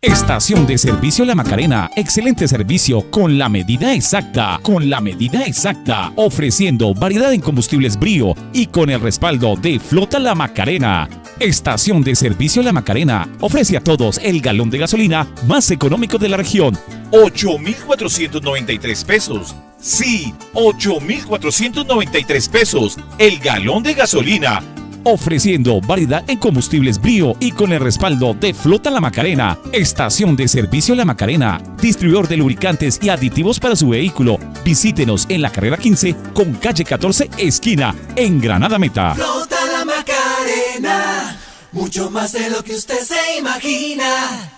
Estación de Servicio La Macarena. Excelente servicio con la medida exacta. Con la medida exacta. Ofreciendo variedad en combustibles brío y con el respaldo de Flota La Macarena. Estación de Servicio La Macarena ofrece a todos el galón de gasolina más económico de la región. 8,493 pesos. Sí, 8,493 pesos. El galón de gasolina ofreciendo variedad en combustibles brío y con el respaldo de Flota La Macarena, Estación de Servicio La Macarena, distribuidor de lubricantes y aditivos para su vehículo. Visítenos en la carrera 15 con calle 14 esquina en Granada Meta. Flota La Macarena, mucho más de lo que usted se imagina.